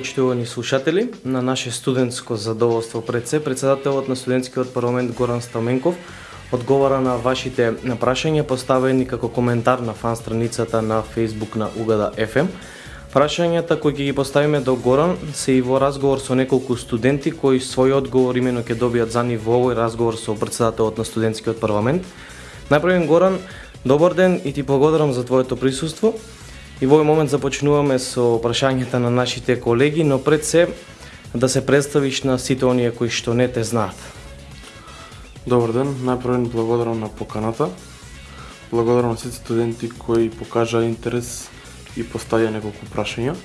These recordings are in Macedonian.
почитувани слушатели, на наше студентско задоволство пред се, председателот на студентскиот парламент Горан Стаменков одговара на вашите прашања поставени како коментар на фан страницата на Facebook на Угада FM. Прашањата кои ќе ги поставиме до Горан се и во разговор со неколку студенти кои свој одговор имено ќе добијат за нив во овој разговор со председателот на студентскиот парламент. Најпрвен Горан, добар ден и ти благодарам за твоето присуство. И во овој момент започнуваме со прашањата на нашите колеги, но пред се да се представиш на сите оние кои што не те знаат. Добар ден, најпрво благодарам на поканата. Благодарам на сите студенти кои покажа интерес и поставија неколку прашања.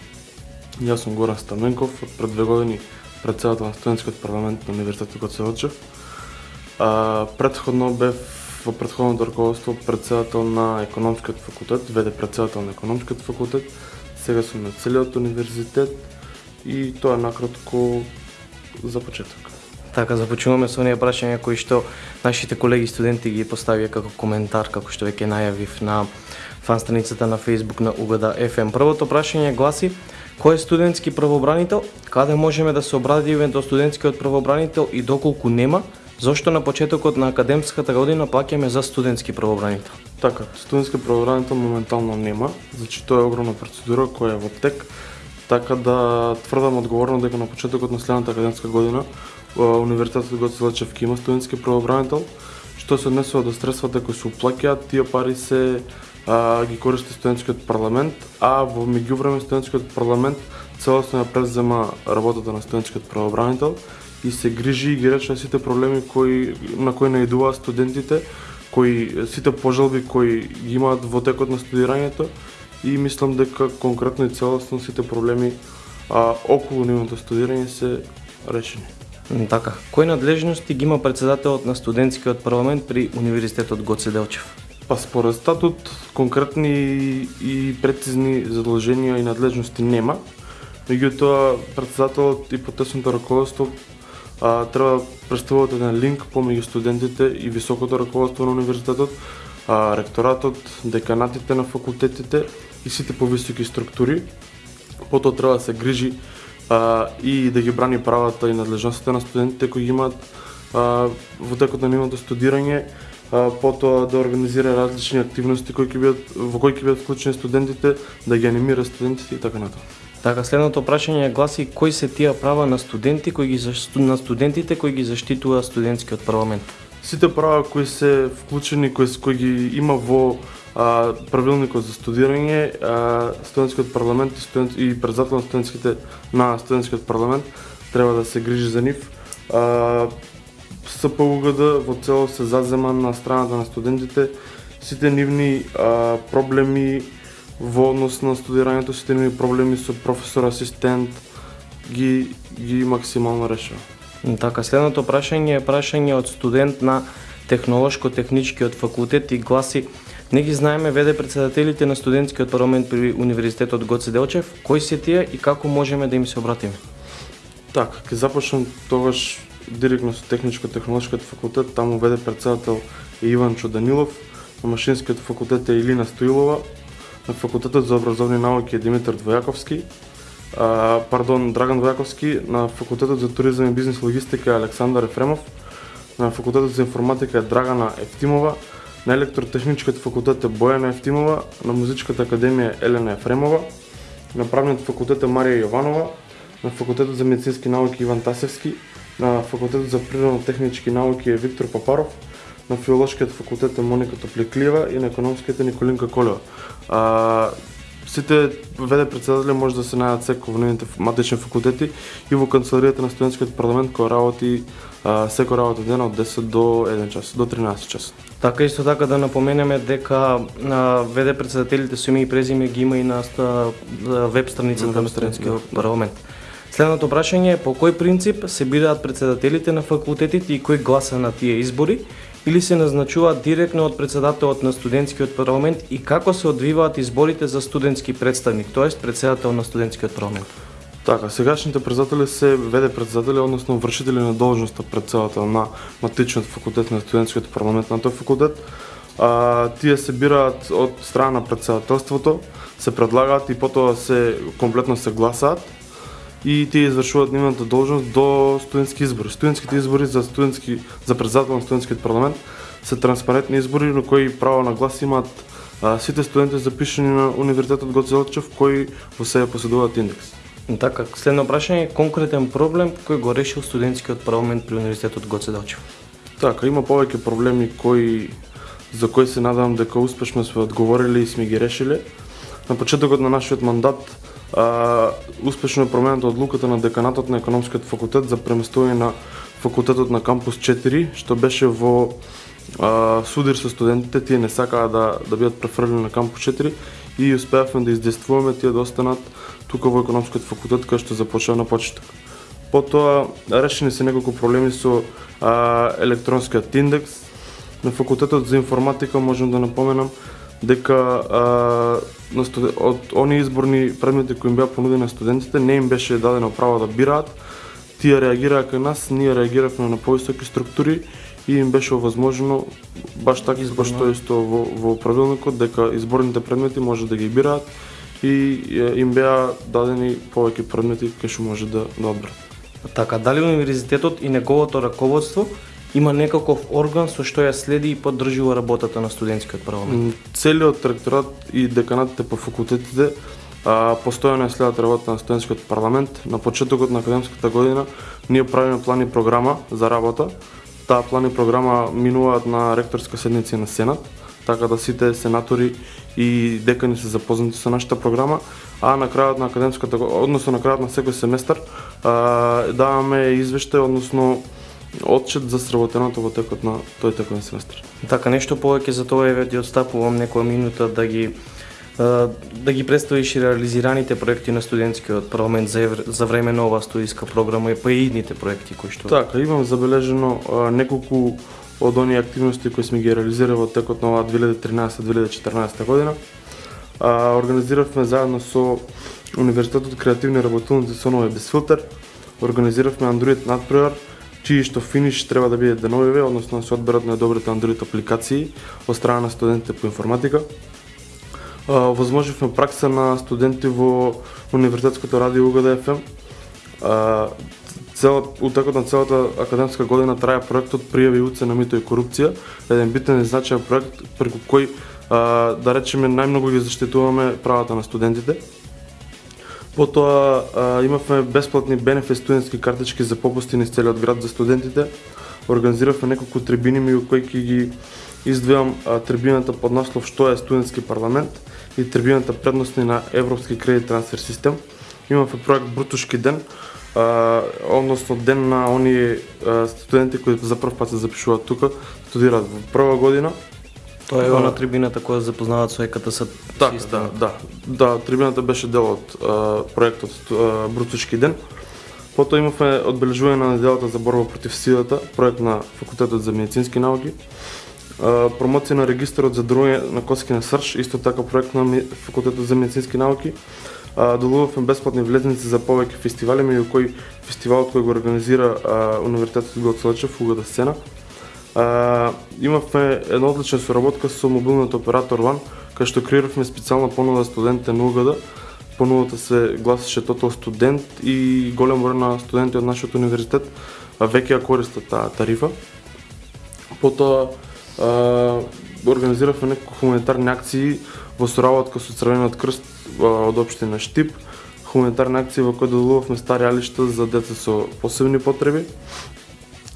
Јас сум Горан Стаменков, од пред две години председател на студентскиот парламент на Универзитетот Гоце Делчев. А, предходно бев во претходното раководство председател на економскиот факултет, веде председател на економскиот факултет, сега сум на целиот универзитет и тоа е накратко за почеток. Така, започнуваме со оние прашања кои што нашите колеги студенти ги поставија како коментар, како што веќе најавив на фан страницата на Facebook на угода FM. Првото прашање гласи, кој е студентски правобранител, каде можеме да се обрадиме до студентскиот правобранител и доколку нема, Зошто на почетокот на академската година плаќаме за студентски правобранител? Така, студентски правобранител моментално нема, значи тоа е огромна процедура која е во тек, така да тврдам одговорно дека на почетокот на следната академска година Универзитетот Гоце Делчев има студентски правобранител, што се однесува до средствата кои се уплаќаат, тие пари се а, ги користи студентскиот парламент, а во меѓувреме студентскиот парламент целосно ја презема работата на студентскиот правобранител и се грижи и ги рече сите проблеми кои на кои наидуваат студентите, кои сите пожалби кои ги имаат во текот на студирањето и мислам дека конкретно и целосно сите проблеми а, околу нивното студирање се решени. Така, кои надлежности ги има председателот на студентскиот парламент при Универзитетот Гоце Делчев? Па според статут конкретни и прецизни задолженија и надлежности нема, меѓутоа председателот и потесното раководство а, треба да представуваат еден линк помеѓу студентите и високото раководство на универзитетот, а, ректоратот, деканатите на факултетите и сите повисоки структури. Потоа треба да се грижи а, и да ги брани правата и надлежностите на студентите кои имаат а, во текот на нивното студирање, а, потоа да организира различни активности кои ќе бидат во кои ќе бидат вклучени студентите, да ги анимира студентите и така натаму. Така, следното прашање гласи кои се тие права на студенти кои ги на студентите кои ги заштитува студентскиот парламент? Сите права кои се вклучени, кои, кои ги има во а, правилникот за студирање, а, студентскиот парламент и, студент, и председател на студентските на студентскиот парламент треба да се грижи за нив. А, СПУГД во цело се зазема на страната на студентите, сите нивни а, проблеми во однос на студирањето сите ми проблеми со професор асистент ги ги максимално решава. Така, следното прашање е прашање од студент на Технолошко-техничкиот факултет и гласи Не ги знаеме веде председателите на студентскиот парламент при Универзитетот Гоце Делчев, кои се тие и како можеме да им се обратиме? Така, ќе започнам тогаш директно со Техничко-технолошкиот факултет, таму веде председател е Иван Чоданилов, на Машинскиот факултет е Илина Стоилова, на Факултетот за образовни науки е Димитар Двојаковски, а, пардон, Драган Двојаковски, на Факултетот за туризам и бизнес логистика е Александар Ефремов, на Факултетот за информатика е Драгана Ефтимова, на Електротехничкиот факултет е Бојана Ефтимова, на Музичката академија е Елена Ефремова, на Правниот факултет е Марија Јованова, на Факултетот за медицински науки Иван Тасевски, на Факултетот за природно-технички науки е Виктор Папаров, на Филолошкиот факултет е Моника Топликлиева и на Економскиот е Николинка Колева. А, сите веде председатели може да се најдат секој во нивните матични факултети и во канцеларијата на студентскиот парламент која работи а, секој работа ден од 10 до 1 час, до 13 час. Така исто така да напоменеме дека на веде председателите со име и презиме ги има и на веб страницата на студентскиот парламент. Следното прашање е по кој принцип се бираат председателите на факултетите и кој гласа на тие избори или се назначуваат директно од председателот на студентскиот парламент и како се одвиваат изборите за студентски представник, тоест председател на студентскиот парламент? Така, сегашните председатели се веде председатели, односно вршители на должноста председател на матичниот факултет на студентскиот парламент на тој факултет. А, тие се бираат од страна на председателството, се предлагаат и потоа се комплетно се гласаат и тие извршуваат нивната должност до студентски избори. Студентските избори за студентски за председател на студентскиот парламент се транспарентни избори на кои право на глас имаат а, сите студенти запишани на Универзитетот Гоце Делчев кои во себе поседуваат индекс. Така, следно прашање, конкретен проблем кој го решил студентскиот парламент при Универзитетот Гоце Делчев? Така, има повеќе проблеми кои за кои се надевам дека успешно сме одговорили и сме ги решиле. На почетокот на нашиот мандат успешно е промената одлуката на деканатот на економскиот факултет за преместување на факултетот на кампус 4, што беше во а, судир со студентите, тие не сакаа да да бидат префрлени на кампус 4 и успеавме да издействуваме тие да останат тука во економскиот факултет кај што започна на почеток. Потоа решени се неколку проблеми со а, електронскиот индекс. На факултетот за информатика можам да напоменам дека а, на студ... од оние изборни предмети кои им беа понудени на студентите не им беше дадено право да бираат. Тие реагираа кај нас, ние реагиравме на повисоки структури и им беше овозможено баш така како што е исто во, во правилникот дека изборните предмети може да ги бираат и им беа дадени повеќе предмети кај што може да, да одберат. Така, дали универзитетот и неговото раководство има некаков орган со што ја следи и поддржува работата на студентскиот парламент? Целиот ректорат и деканатите по факултетите а, постојано ја следат работата на студентскиот парламент. На почетокот на академската година ние правиме план и програма за работа таа план и програма минуваат на ректорска седница на Сенат, така да сите сенатори и декани се запознати со нашата програма, а на крајот на академската, односно на крајот на секој семестар, даваме извештај, односно отчет за сработеното во текот на тој текоен семестар. Така, нешто повеќе за тоа еве ти отстапувам некоја минута да ги да ги представиш и реализираните проекти на студентскиот парламент за, за време на оваа студиска програма и па и идните проекти кои што Така, имам забележено неколку од оние активности кои сме ги реализирали во текот на оваа 2013-2014 година. А, организиравме заедно со Универзитетот креативни работилници со нови без филтер, организиравме Android надпројар, чии што финиш треба да биде деновиве, односно да се одберат најдобрите Android апликации од страна на студентите по информатика возможивме пракса на студенти во Универзитетското радио УГД Цел, утекот на целата академска година траја проектот Пријави уце на мито и корупција, еден битен и значаен проект преку кој да речеме најмногу ги заштитуваме правата на студентите. Потоа а, имавме бесплатни бенефит студентски картички за попусти низ целиот град за студентите. Организиравме неколку трибини меѓу кои ќе ги издвојам трибината под наслов Што е студентски парламент и трибината предностни на Европски кредит трансфер систем. Имаме проект Брутушки ден, а, односно ден на оние студенти кои за прв пат се запишуваат тука, студираат во прва година. Тоа е она трибината која запознаваат со ЕКТС Така, да, да. Да, трибината беше дел од а, проектот а, Брутушки ден. Потоа имавме одбележување на неделата за борба против силата, проект на Факултетот за медицински науки промоција на регистарот за другање на коски на Срш, исто така проект на Факултетот за медицински науки. Долувавме бесплатни влезници за повеќе фестивали, меѓу кои фестивалот кој го организира Универзитетот Гоце Делчев, Угада сцена имавме една одлична соработка со мобилниот оператор Ван, кај што креиравме специјална понуда за студентите на УГД. Понудата се гласеше Total студент и голем број на студенти од нашиот универзитет веќе ја користат таа тарифа. Потоа организиравме неколку хуманитарни акции во соработка со Црвениот крст од општина Штип, хуманитарни акции во кои да доделувавме стари алишта за деца со посебни потреби.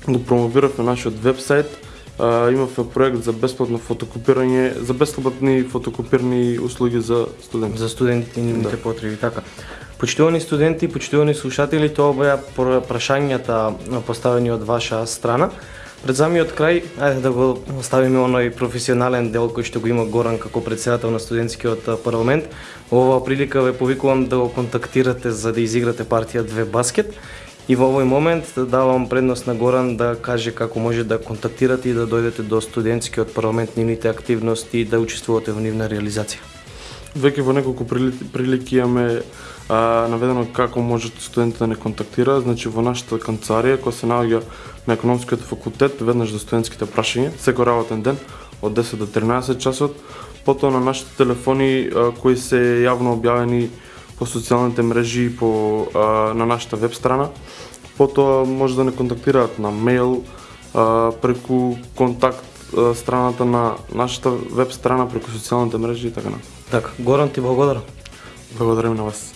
Го промовиравме нашиот вебсайт, имавме проект за бесплатно фотокопирање, за бесплатни фотокопирни услуги за студенти. За студентите и нивните да. потреби, така. Почитувани студенти, почитувани слушатели, тоа беа прашањата поставени од ваша страна. Пред самиот крај, ајде да го оставиме оној професионален дел кој што го има Горан како председател на студентскиот парламент. Во оваа прилика ве повикувам да го контактирате за да изиграте партија две баскет. И во овој момент да давам предност на Горан да каже како може да контактирате и да дојдете до студентскиот парламент, нивните активности и да учествувате во нивна реализација. Веќе во неколку прилики имаме а, наведено како може студентите да не контактира, значи во нашата канцарија која се наоѓа на економскиот факултет веднаш за студентските прашања, секој работен ден од 10 до 13 часот, потоа на нашите телефони а, кои се јавно објавени по социјалните мрежи и по а, на нашата веб страна. Потоа може да не контактираат на мејл, а, преку контакт а, страната на нашата веб страна, преку социјалните мрежи и така натаму. Така, Горан ти благодарам. Благодарам на вас.